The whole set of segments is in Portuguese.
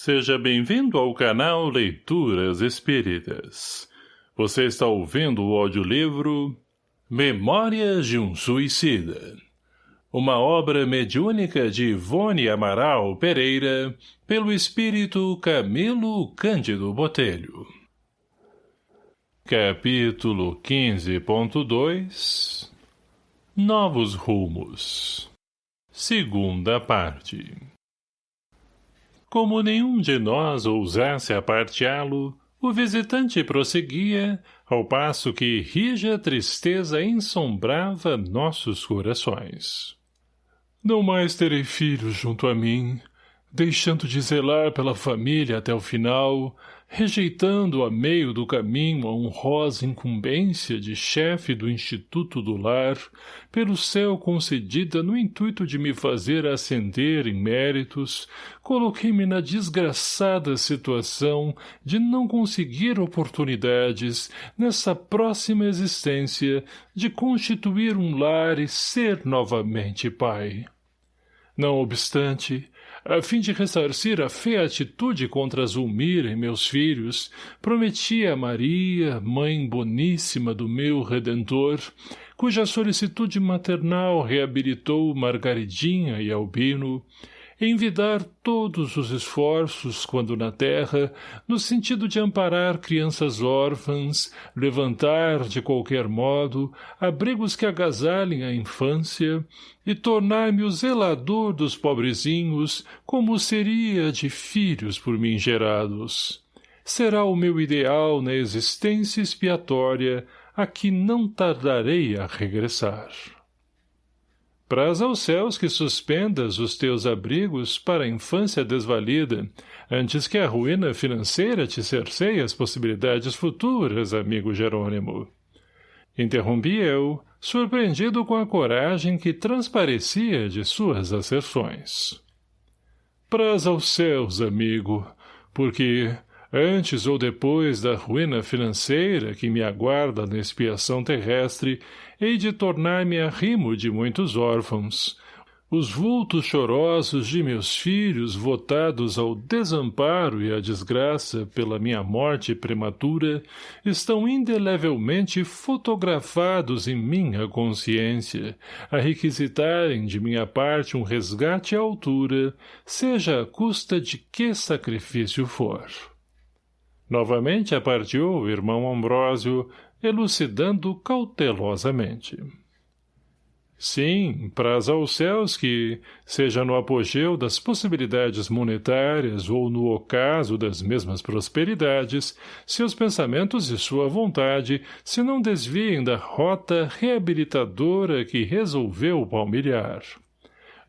Seja bem-vindo ao canal Leituras Espíritas. Você está ouvindo o audiolivro Memórias de um Suicida. Uma obra mediúnica de Ivone Amaral Pereira, pelo espírito Camilo Cândido Botelho. Capítulo 15.2 Novos Rumos Segunda parte como nenhum de nós ousasse aparteá-lo, o visitante prosseguia, ao passo que rija tristeza ensombrava nossos corações. Não mais terei filhos junto a mim, deixando de zelar pela família até o final, rejeitando a meio do caminho a honrosa incumbência de chefe do Instituto do Lar, pelo céu concedida no intuito de me fazer ascender em méritos, coloquei-me na desgraçada situação de não conseguir oportunidades, nessa próxima existência, de constituir um lar e ser novamente pai. Não obstante, a fim de ressarcir a feia atitude contra Zulmira e meus filhos, prometi a Maria, mãe boníssima do meu Redentor, cuja solicitude maternal reabilitou Margaridinha e Albino, envidar todos os esforços, quando na terra, no sentido de amparar crianças órfãs, levantar, de qualquer modo, abrigos que agasalhem a infância, e tornar-me o zelador dos pobrezinhos, como seria de filhos por mim gerados. Será o meu ideal na existência expiatória, a que não tardarei a regressar. Praz aos céus que suspendas os teus abrigos para a infância desvalida, antes que a ruína financeira te cerceie as possibilidades futuras, amigo Jerônimo. Interrompi eu, surpreendido com a coragem que transparecia de suas asserções. Praz aos céus, amigo, porque, antes ou depois da ruína financeira que me aguarda na expiação terrestre, hei de tornar-me arrimo de muitos órfãos. Os vultos chorosos de meus filhos votados ao desamparo e à desgraça pela minha morte prematura estão indelevelmente fotografados em minha consciência, a requisitarem de minha parte um resgate à altura, seja à custa de que sacrifício for. Novamente apartiu o irmão Ambrósio, elucidando cautelosamente. Sim, praz aos céus que, seja no apogeu das possibilidades monetárias ou no ocaso das mesmas prosperidades, seus pensamentos e sua vontade se não desviem da rota reabilitadora que resolveu palmilhar.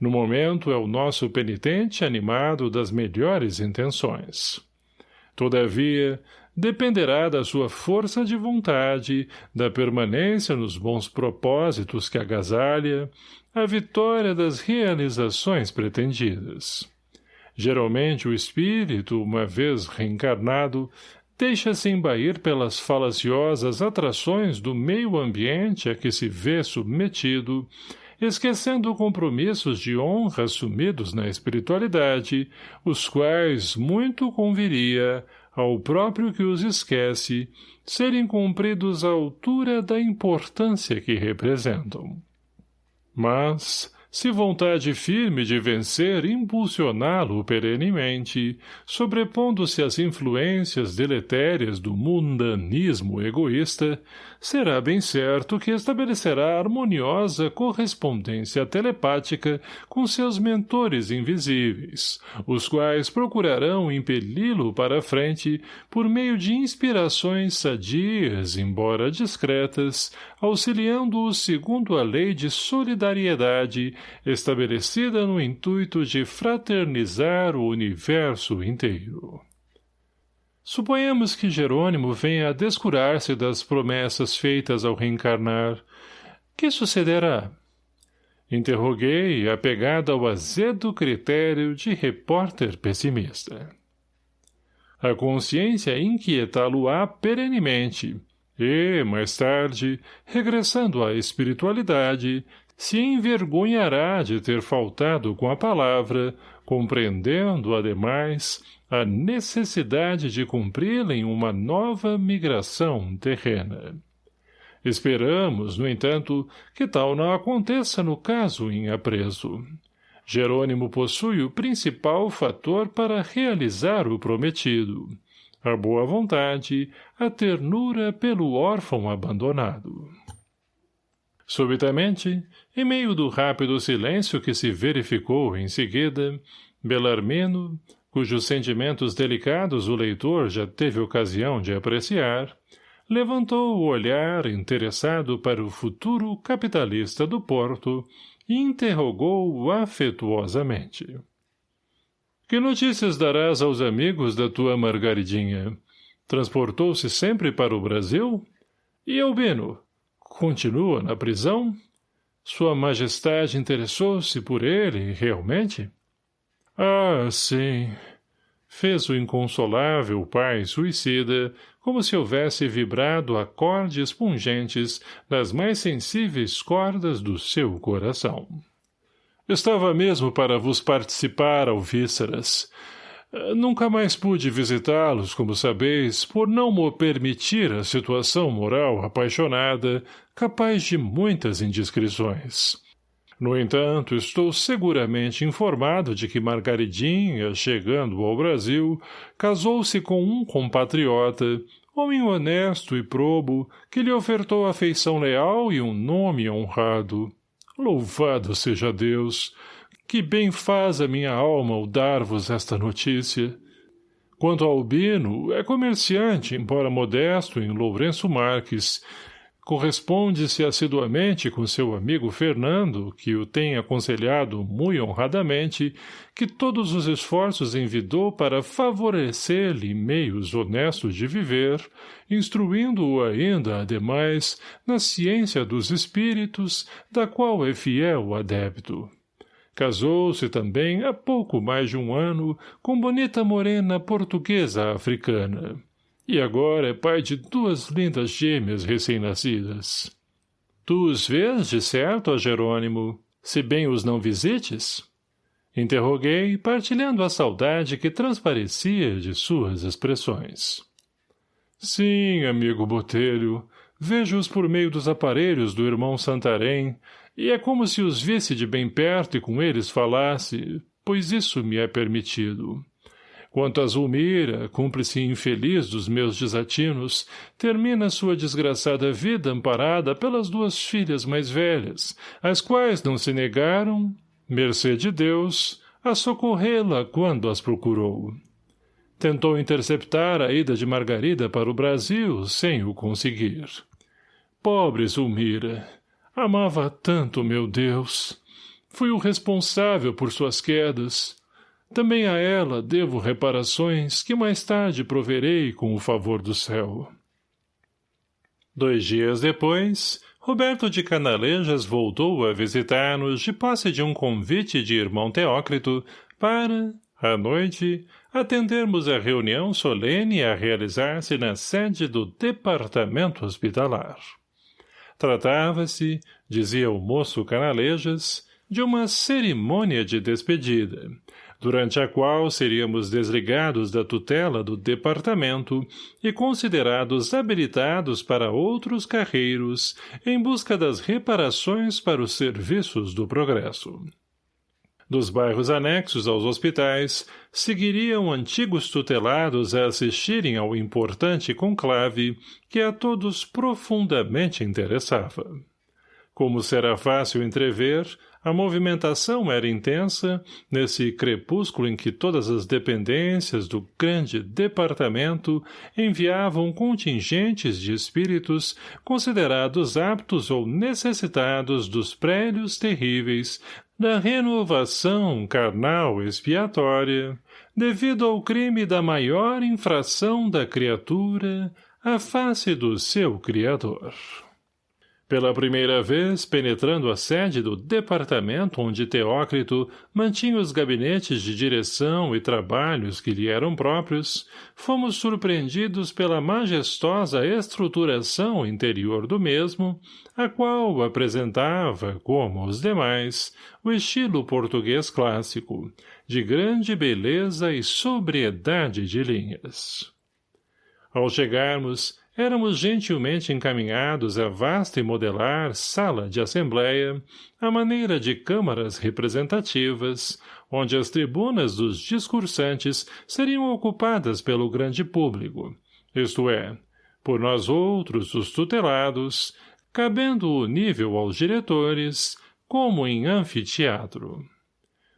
No momento é o nosso penitente animado das melhores intenções. Todavia, dependerá da sua força de vontade, da permanência nos bons propósitos que agasalha, a vitória das realizações pretendidas. Geralmente o espírito, uma vez reencarnado, deixa-se embair pelas falaciosas atrações do meio ambiente a que se vê submetido, esquecendo compromissos de honra assumidos na espiritualidade, os quais muito conviria, ao próprio que os esquece, serem cumpridos à altura da importância que representam. Mas, se vontade firme de vencer impulsioná-lo perenemente, sobrepondo-se às influências deletérias do mundanismo egoísta, será bem certo que estabelecerá harmoniosa correspondência telepática com seus mentores invisíveis, os quais procurarão impeli-lo para a frente por meio de inspirações sadias, embora discretas, auxiliando-o segundo a lei de solidariedade estabelecida no intuito de fraternizar o universo inteiro. Suponhamos que Jerônimo venha a descurar-se das promessas feitas ao reencarnar. Que sucederá? Interroguei, apegado ao azedo critério de repórter pessimista. A consciência inquietá-lo-á perenemente, e, mais tarde, regressando à espiritualidade, se envergonhará de ter faltado com a palavra, compreendendo, ademais, a necessidade de cumpri-lem uma nova migração terrena. Esperamos, no entanto, que tal não aconteça no caso em apreso. Jerônimo possui o principal fator para realizar o prometido, a boa vontade, a ternura pelo órfão abandonado. Subitamente, em meio do rápido silêncio que se verificou em seguida, Belarmino, cujos sentimentos delicados o leitor já teve ocasião de apreciar, levantou o olhar interessado para o futuro capitalista do Porto e interrogou-o afetuosamente. — Que notícias darás aos amigos da tua Margaridinha? Transportou-se sempre para o Brasil? E Albino? Continua na prisão? Sua Majestade interessou-se por ele, realmente? Ah, sim. Fez o inconsolável pai suicida como se houvesse vibrado acordes pungentes nas mais sensíveis cordas do seu coração. Estava mesmo para vos participar, alvíceras. Nunca mais pude visitá-los, como sabeis, por não me permitir a situação moral apaixonada, capaz de muitas indiscrições. No entanto, estou seguramente informado de que Margaridinha, chegando ao Brasil, casou-se com um compatriota, homem honesto e probo, que lhe ofertou afeição leal e um nome honrado. Louvado seja Deus! Que bem faz a minha alma o dar-vos esta notícia. Quanto ao Albino, é comerciante, embora modesto, em Lourenço Marques, corresponde-se assiduamente com seu amigo Fernando, que o tem aconselhado muito honradamente, que todos os esforços envidou para favorecer-lhe meios honestos de viver, instruindo-o ainda, ademais, na ciência dos espíritos, da qual é fiel adepto. Casou-se também há pouco mais de um ano com bonita morena portuguesa africana e agora é pai de duas lindas gêmeas recém-nascidas. Tu os vês, de certo, ó Jerônimo, se bem os não visites? Interroguei, partilhando a saudade que transparecia de suas expressões. Sim, amigo Botelho, vejo-os por meio dos aparelhos do irmão Santarém, e é como se os visse de bem perto e com eles falasse, pois isso me é permitido. Quanto a Zulmira, cúmplice infeliz dos meus desatinos, termina sua desgraçada vida amparada pelas duas filhas mais velhas, as quais não se negaram, mercê de Deus, a socorrê-la quando as procurou. Tentou interceptar a ida de Margarida para o Brasil, sem o conseguir. Pobre Zulmira! Amava tanto meu Deus! Fui o responsável por suas quedas, também a ela devo reparações que mais tarde proverei com o favor do céu. Dois dias depois, Roberto de Canalejas voltou a visitar-nos de posse de um convite de irmão Teócrito para, à noite, atendermos a reunião solene a realizar-se na sede do Departamento Hospitalar. Tratava-se, dizia o moço Canalejas, de uma cerimônia de despedida, durante a qual seríamos desligados da tutela do departamento e considerados habilitados para outros carreiros em busca das reparações para os serviços do progresso. Dos bairros anexos aos hospitais, seguiriam antigos tutelados a assistirem ao importante conclave que a todos profundamente interessava. Como será fácil entrever, a movimentação era intensa, nesse crepúsculo em que todas as dependências do grande departamento enviavam contingentes de espíritos considerados aptos ou necessitados dos prédios terríveis da renovação carnal expiatória, devido ao crime da maior infração da criatura à face do seu Criador. Pela primeira vez, penetrando a sede do departamento onde Teócrito mantinha os gabinetes de direção e trabalhos que lhe eram próprios, fomos surpreendidos pela majestosa estruturação interior do mesmo, a qual apresentava, como os demais, o estilo português clássico, de grande beleza e sobriedade de linhas. Ao chegarmos, éramos gentilmente encaminhados à vasta e modelar sala de assembleia, à maneira de câmaras representativas, onde as tribunas dos discursantes seriam ocupadas pelo grande público, isto é, por nós outros, os tutelados, cabendo o nível aos diretores, como em anfiteatro.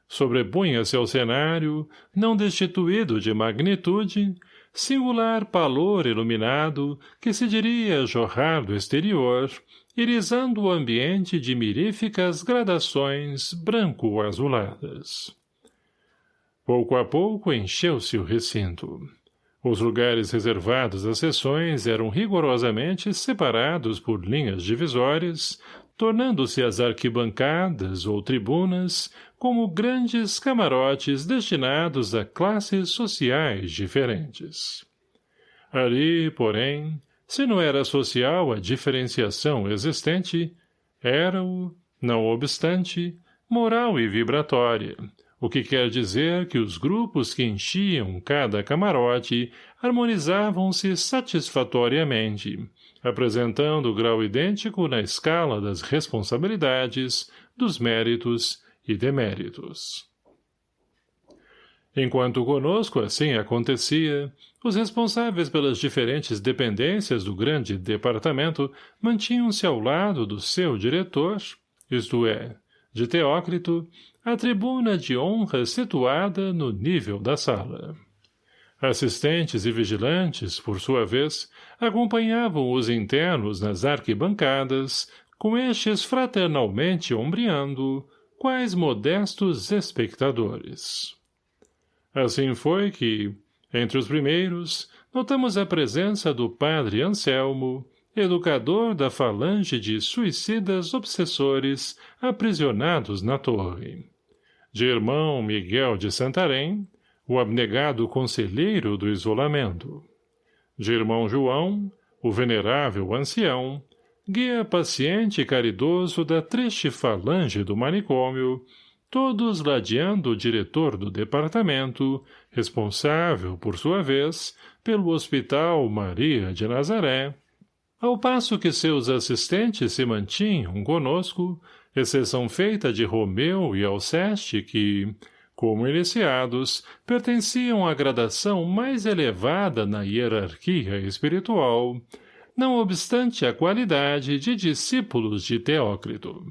Sobrepunha-se ao cenário, não destituído de magnitude, singular palor iluminado que se diria jorrar do exterior, irisando o ambiente de miríficas gradações branco-azuladas. Pouco a pouco encheu-se o recinto. Os lugares reservados às sessões eram rigorosamente separados por linhas divisórias, tornando-se as arquibancadas ou tribunas como grandes camarotes destinados a classes sociais diferentes. Ali, porém, se não era social a diferenciação existente, era-o, não obstante, moral e vibratória, o que quer dizer que os grupos que enchiam cada camarote harmonizavam-se satisfatoriamente, apresentando grau idêntico na escala das responsabilidades, dos méritos e deméritos. Enquanto conosco assim acontecia, os responsáveis pelas diferentes dependências do grande departamento mantinham-se ao lado do seu diretor, isto é, de Teócrito, a tribuna de honra situada no nível da sala. Assistentes e vigilantes, por sua vez, acompanhavam os internos nas arquibancadas, com estes fraternalmente ombreando, quais modestos espectadores. Assim foi que, entre os primeiros, notamos a presença do padre Anselmo, educador da falange de suicidas obsessores aprisionados na torre. De irmão Miguel de Santarém, o abnegado conselheiro do isolamento. De irmão João, o venerável ancião, guia paciente e caridoso da triste falange do manicômio, todos ladeando o diretor do departamento, responsável, por sua vez, pelo Hospital Maria de Nazaré, ao passo que seus assistentes se mantinham conosco, exceção feita de Romeu e Alceste que, como iniciados, pertenciam à gradação mais elevada na hierarquia espiritual, não obstante a qualidade de discípulos de Teócrito.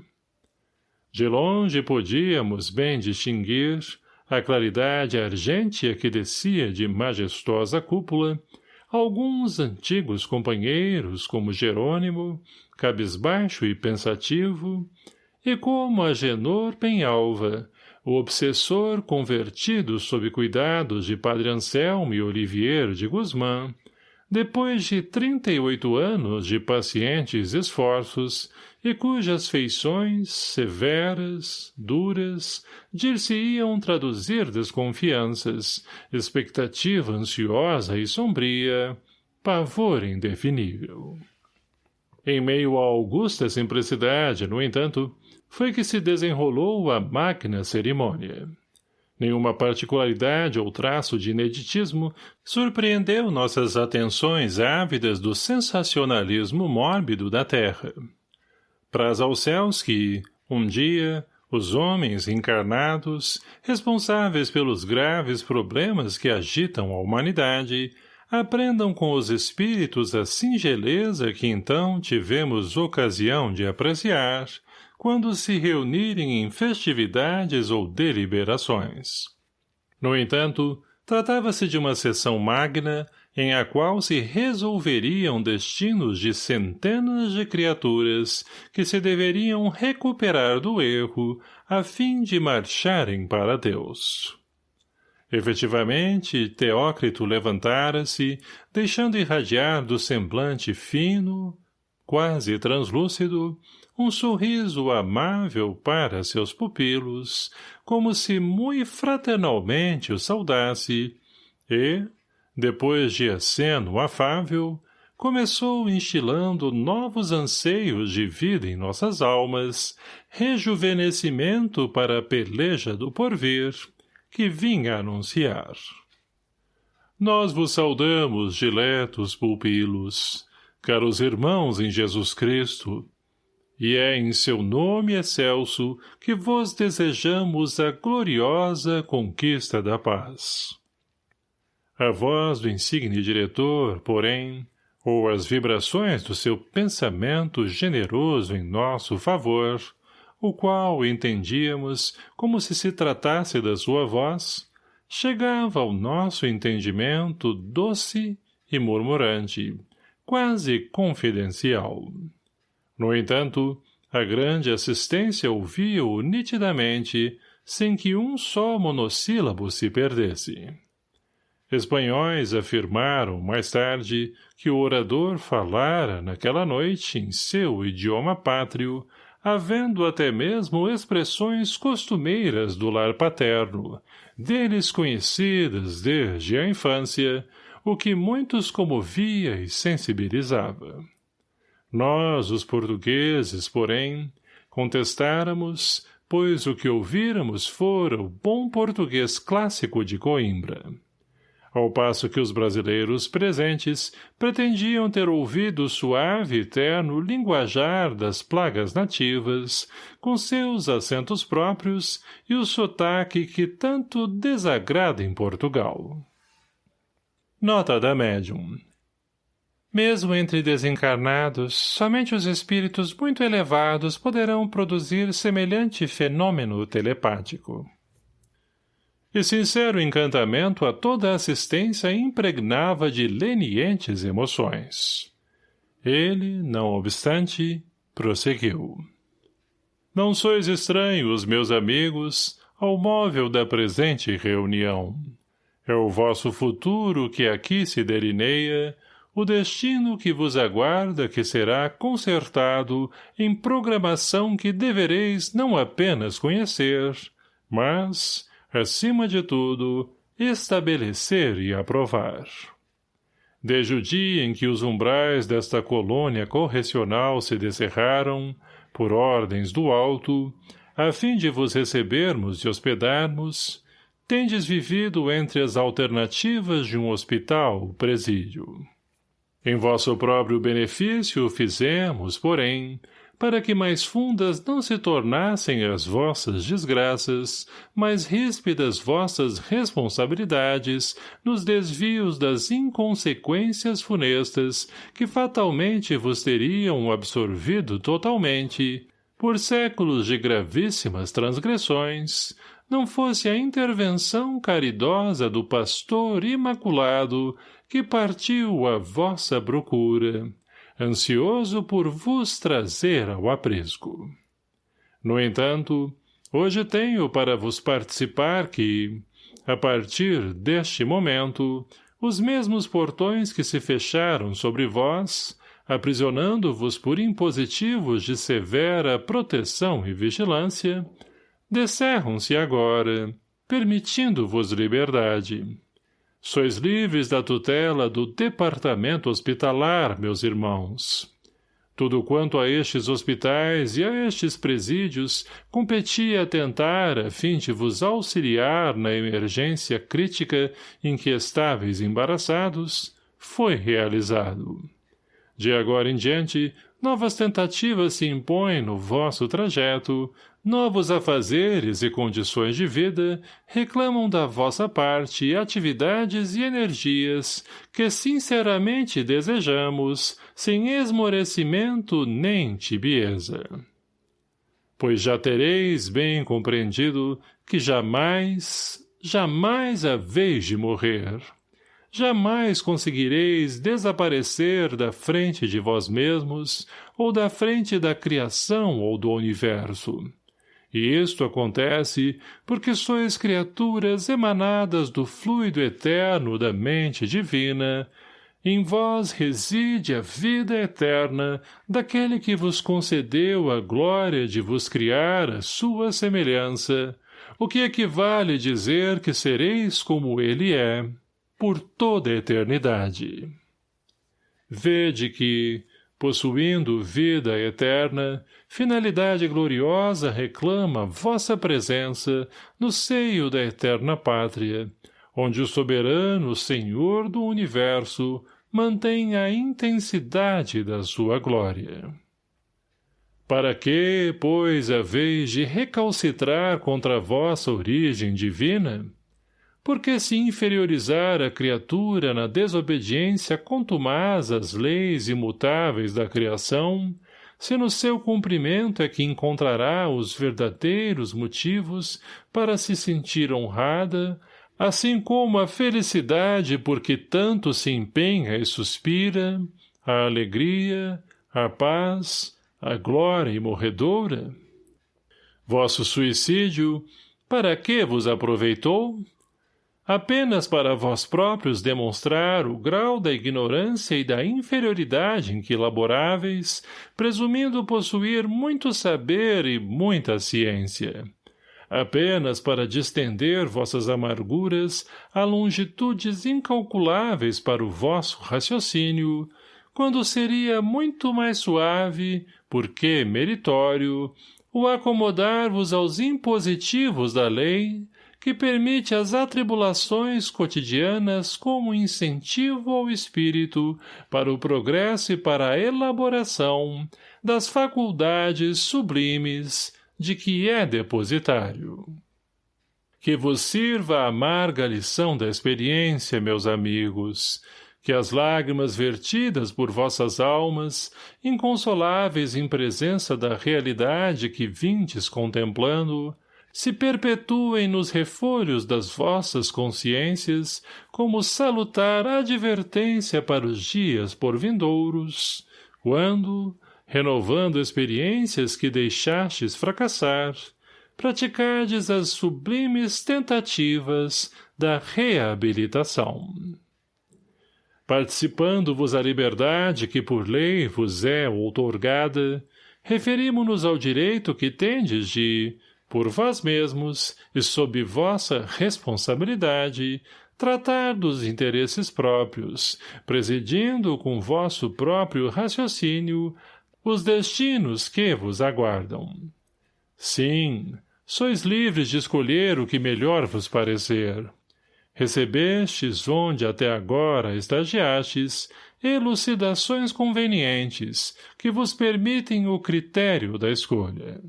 De longe podíamos bem distinguir a claridade argêntea que descia de majestosa cúpula, alguns antigos companheiros como Jerônimo, cabisbaixo e pensativo, e como Agenor Penhalva, o obsessor convertido sob cuidados de Padre Anselmo e Olivier de Guzmán, depois de trinta e oito anos de pacientes esforços e cujas feições, severas, duras, dir-se-iam traduzir desconfianças, expectativa ansiosa e sombria, pavor indefinível. Em meio à augusta simplicidade, no entanto, foi que se desenrolou a máquina cerimônia. Nenhuma particularidade ou traço de ineditismo surpreendeu nossas atenções ávidas do sensacionalismo mórbido da terra. Praz aos céus que, um dia, os homens encarnados, responsáveis pelos graves problemas que agitam a humanidade, aprendam com os espíritos a singeleza que então tivemos ocasião de apreciar, quando se reunirem em festividades ou deliberações. No entanto, tratava-se de uma sessão magna em a qual se resolveriam destinos de centenas de criaturas que se deveriam recuperar do erro a fim de marcharem para Deus. Efetivamente, Teócrito levantara-se, deixando irradiar do semblante fino, quase translúcido, um sorriso amável para seus pupilos, como se mui fraternalmente o saudasse, e, depois de aceno afável, começou instilando novos anseios de vida em nossas almas, rejuvenescimento para a peleja do porvir, que vinha anunciar. Nós vos saudamos, diletos pupilos, caros irmãos em Jesus Cristo, e é em seu nome excelso que vos desejamos a gloriosa conquista da paz. A voz do insigne diretor, porém, ou as vibrações do seu pensamento generoso em nosso favor, o qual entendíamos como se se tratasse da sua voz, chegava ao nosso entendimento doce e murmurante, quase confidencial. No entanto, a grande assistência ouvia-o nitidamente, sem que um só monossílabo se perdesse. Espanhóis afirmaram, mais tarde, que o orador falara naquela noite em seu idioma pátrio, havendo até mesmo expressões costumeiras do lar paterno, deles conhecidas desde a infância, o que muitos comovia e sensibilizava. Nós, os portugueses, porém, contestáramos, pois o que ouvíramos fora o bom português clássico de Coimbra. Ao passo que os brasileiros presentes pretendiam ter ouvido o suave e terno linguajar das plagas nativas, com seus acentos próprios e o sotaque que tanto desagrada em Portugal. Nota da médium mesmo entre desencarnados, somente os espíritos muito elevados poderão produzir semelhante fenômeno telepático. E sincero encantamento a toda a assistência impregnava de lenientes emoções. Ele, não obstante, prosseguiu. Não sois estranhos, meus amigos, ao móvel da presente reunião. É o vosso futuro que aqui se delineia, o destino que vos aguarda que será consertado em programação que devereis não apenas conhecer, mas, acima de tudo, estabelecer e aprovar. Desde o dia em que os umbrais desta colônia correcional se descerraram, por ordens do alto, a fim de vos recebermos e hospedarmos, tendes vivido entre as alternativas de um hospital presídio. Em vosso próprio benefício fizemos, porém, para que mais fundas não se tornassem as vossas desgraças, mais ríspidas vossas responsabilidades nos desvios das inconsequências funestas que fatalmente vos teriam absorvido totalmente, por séculos de gravíssimas transgressões, não fosse a intervenção caridosa do pastor imaculado que partiu à vossa procura, ansioso por vos trazer ao aprisco. No entanto, hoje tenho para vos participar que, a partir deste momento, os mesmos portões que se fecharam sobre vós, aprisionando-vos por impositivos de severa proteção e vigilância, descerram-se agora, permitindo-vos liberdade. Sois livres da tutela do departamento hospitalar, meus irmãos. Tudo quanto a estes hospitais e a estes presídios competia tentar a fim de vos auxiliar na emergência crítica em que estáveis embaraçados, foi realizado. De agora em diante, novas tentativas se impõem no vosso trajeto, novos afazeres e condições de vida reclamam da vossa parte atividades e energias que sinceramente desejamos, sem esmorecimento nem tibieza. Pois já tereis bem compreendido que jamais, jamais haveis de morrer. Jamais conseguireis desaparecer da frente de vós mesmos ou da frente da criação ou do universo e isto acontece porque sois criaturas emanadas do fluido eterno da mente divina, em vós reside a vida eterna daquele que vos concedeu a glória de vos criar a sua semelhança, o que equivale dizer que sereis como ele é, por toda a eternidade. Vede que, possuindo vida eterna, finalidade gloriosa reclama vossa presença no seio da eterna pátria, onde o soberano Senhor do Universo mantém a intensidade da sua glória. Para que, pois, haveis de recalcitrar contra a vossa origem divina? Porque se inferiorizar a criatura na desobediência contumaz às leis imutáveis da criação, se no seu cumprimento é que encontrará os verdadeiros motivos para se sentir honrada, assim como a felicidade por que tanto se empenha e suspira, a alegria, a paz, a glória imorredoura? Vosso suicídio, para que vos aproveitou? Apenas para vós próprios demonstrar o grau da ignorância e da inferioridade em que laboráveis, presumindo possuir muito saber e muita ciência. Apenas para distender vossas amarguras a longitudes incalculáveis para o vosso raciocínio, quando seria muito mais suave, porque meritório, o acomodar-vos aos impositivos da lei, que permite as atribulações cotidianas como incentivo ao espírito para o progresso e para a elaboração das faculdades sublimes de que é depositário. Que vos sirva a amarga lição da experiência, meus amigos, que as lágrimas vertidas por vossas almas, inconsoláveis em presença da realidade que vindes contemplando, se perpetuem nos refolhos das vossas consciências como salutar advertência para os dias por vindouros, quando, renovando experiências que deixastes fracassar, praticardes as sublimes tentativas da reabilitação. Participando-vos a liberdade que por lei vos é outorgada, referimo-nos ao direito que tendes de, por vós mesmos e sob vossa responsabilidade, tratar dos interesses próprios, presidindo com vosso próprio raciocínio os destinos que vos aguardam. Sim, sois livres de escolher o que melhor vos parecer. Recebestes onde até agora estagiastes elucidações convenientes que vos permitem o critério da escolha.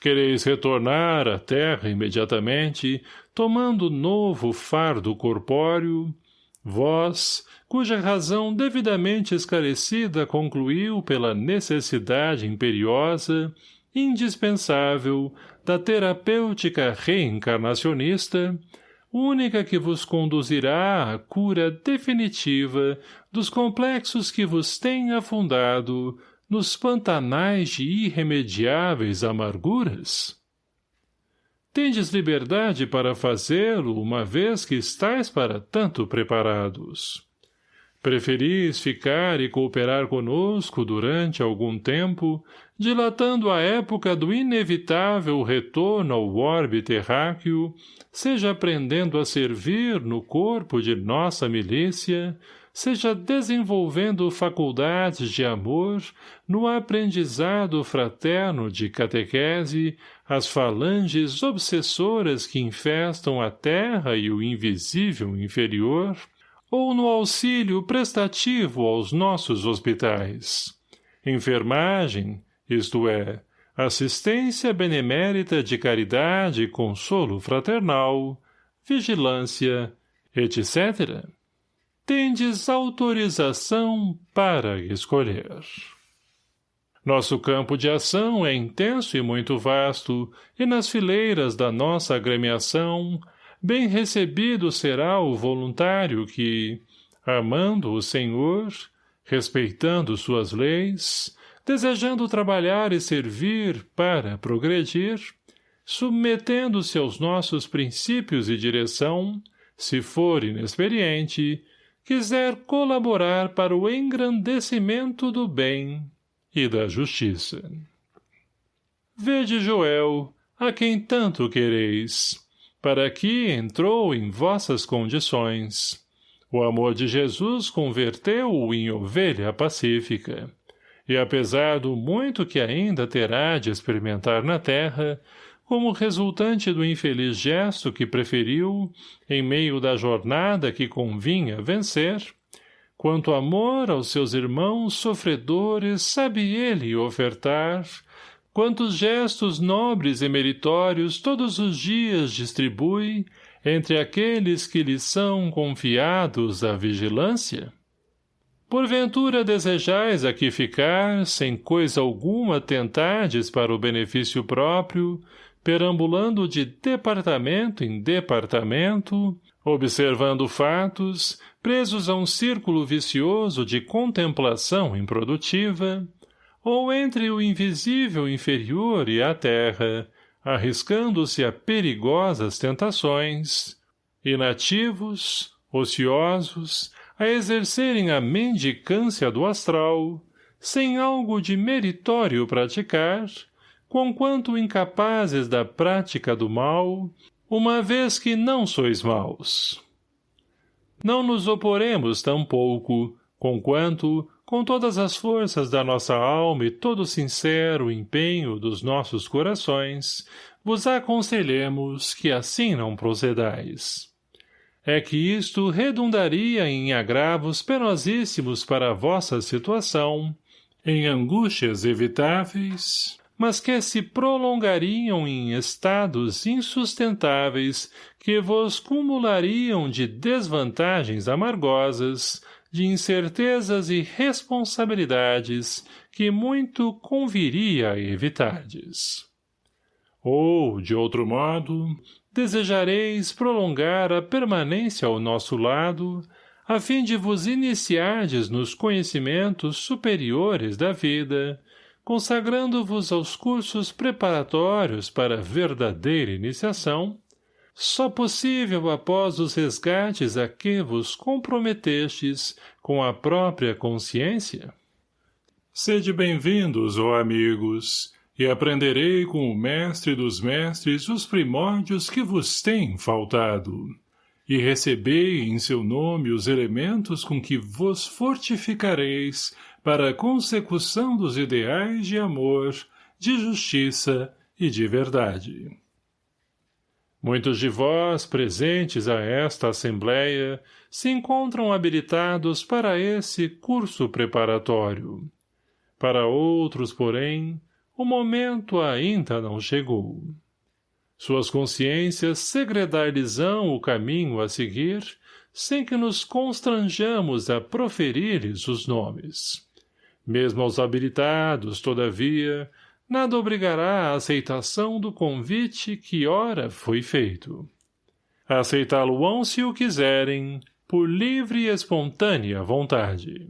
Quereis retornar à terra imediatamente, tomando novo fardo corpóreo, Vós, cuja razão devidamente esclarecida concluiu pela necessidade imperiosa, indispensável, da terapêutica reencarnacionista, única que vos conduzirá à cura definitiva dos complexos que vos têm afundado nos pantanais de irremediáveis amarguras? Tendes liberdade para fazê-lo, uma vez que estáis para tanto preparados. Preferis ficar e cooperar conosco durante algum tempo, dilatando a época do inevitável retorno ao orbe terráqueo, seja aprendendo a servir no corpo de nossa milícia, seja desenvolvendo faculdades de amor no aprendizado fraterno de catequese as falanges obsessoras que infestam a terra e o invisível inferior, ou no auxílio prestativo aos nossos hospitais. Enfermagem, isto é, assistência benemérita de caridade e consolo fraternal, vigilância, etc tendes autorização para escolher. Nosso campo de ação é intenso e muito vasto, e nas fileiras da nossa agremiação, bem recebido será o voluntário que, amando o Senhor, respeitando suas leis, desejando trabalhar e servir para progredir, submetendo-se aos nossos princípios e direção, se for inexperiente, quiser colaborar para o engrandecimento do bem e da justiça. Vede Joel, a quem tanto quereis, para que entrou em vossas condições. O amor de Jesus converteu-o em ovelha pacífica. E apesar do muito que ainda terá de experimentar na terra, como resultante do infeliz gesto que preferiu, em meio da jornada que convinha vencer, quanto amor aos seus irmãos sofredores sabe ele ofertar, quantos gestos nobres e meritórios todos os dias distribui entre aqueles que lhe são confiados à vigilância? Porventura desejais aqui ficar, sem coisa alguma tentardes para o benefício próprio, perambulando de departamento em departamento, observando fatos, presos a um círculo vicioso de contemplação improdutiva, ou entre o invisível inferior e a terra, arriscando-se a perigosas tentações, inativos, ociosos, a exercerem a mendicância do astral, sem algo de meritório praticar, conquanto incapazes da prática do mal, uma vez que não sois maus. Não nos oporemos tampouco, conquanto, com todas as forças da nossa alma e todo sincero empenho dos nossos corações, vos aconselhemos que assim não procedais. É que isto redundaria em agravos penosíssimos para a vossa situação, em angústias evitáveis, mas que se prolongariam em estados insustentáveis que vos cumulariam de desvantagens amargosas, de incertezas e responsabilidades que muito conviria evitardes. Ou, de outro modo, desejareis prolongar a permanência ao nosso lado, a fim de vos iniciardes nos conhecimentos superiores da vida, consagrando-vos aos cursos preparatórios para verdadeira iniciação, só possível após os resgates a que vos comprometestes com a própria consciência? Sede bem-vindos, ó amigos, e aprenderei com o mestre dos mestres os primórdios que vos têm faltado, e recebei em seu nome os elementos com que vos fortificareis para a consecução dos ideais de amor, de justiça e de verdade. Muitos de vós, presentes a esta Assembleia, se encontram habilitados para esse curso preparatório. Para outros, porém, o momento ainda não chegou. Suas consciências segredar-lhes-ão o caminho a seguir, sem que nos constranjamos a proferir-lhes os nomes. Mesmo aos habilitados, todavia, nada obrigará à aceitação do convite que ora foi feito. Aceitá-lo-ão se o quiserem, por livre e espontânea vontade.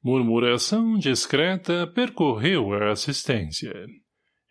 Murmuração discreta percorreu a assistência.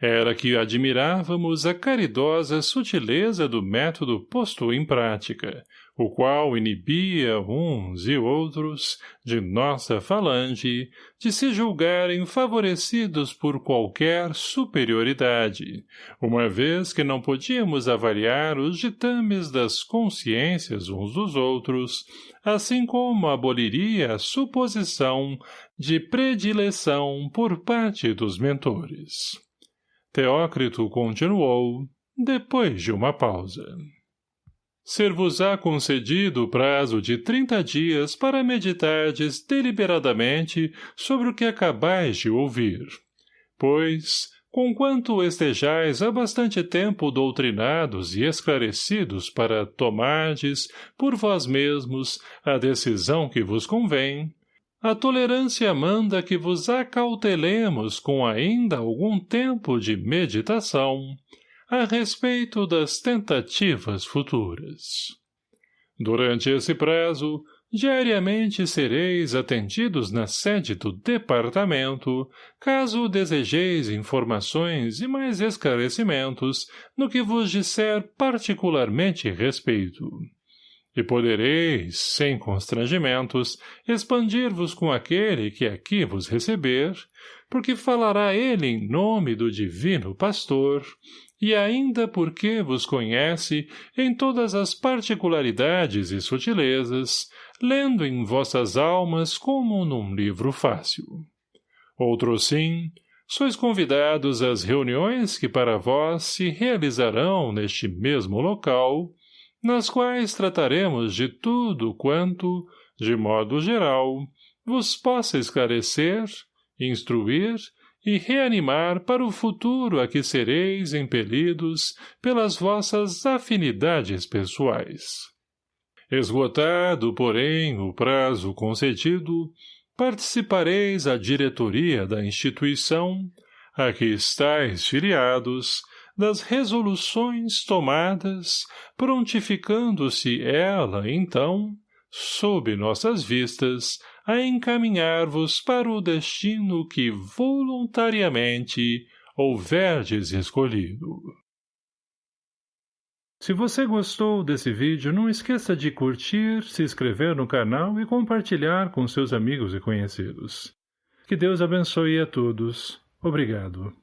Era que admirávamos a caridosa sutileza do método posto em prática, o qual inibia uns e outros, de nossa falange, de se julgarem favorecidos por qualquer superioridade, uma vez que não podíamos avaliar os ditames das consciências uns dos outros, assim como aboliria a suposição de predileção por parte dos mentores. Teócrito continuou, depois de uma pausa. Ser-vos-á concedido o prazo de trinta dias para meditardes deliberadamente sobre o que acabais de ouvir. Pois, conquanto estejais há bastante tempo doutrinados e esclarecidos para tomardes, por vós mesmos, a decisão que vos convém, a tolerância manda que vos acautelemos com ainda algum tempo de meditação a respeito das tentativas futuras. Durante esse prazo, diariamente sereis atendidos na sede do departamento, caso desejeis informações e mais esclarecimentos no que vos disser particularmente respeito E podereis, sem constrangimentos, expandir-vos com aquele que aqui vos receber, porque falará ele em nome do divino pastor, e ainda porque vos conhece em todas as particularidades e sutilezas, lendo em vossas almas como num livro fácil. Outro sim, sois convidados às reuniões que para vós se realizarão neste mesmo local, nas quais trataremos de tudo quanto, de modo geral, vos possa esclarecer, instruir e reanimar para o futuro a que sereis impelidos pelas vossas afinidades pessoais. Esgotado, porém, o prazo concedido, participareis à diretoria da instituição, a que estáis filiados, das resoluções tomadas, prontificando-se ela, então, sob nossas vistas, a encaminhar-vos para o destino que voluntariamente houverdes escolhido. Se você gostou desse vídeo, não esqueça de curtir, se inscrever no canal e compartilhar com seus amigos e conhecidos. Que Deus abençoe a todos. Obrigado.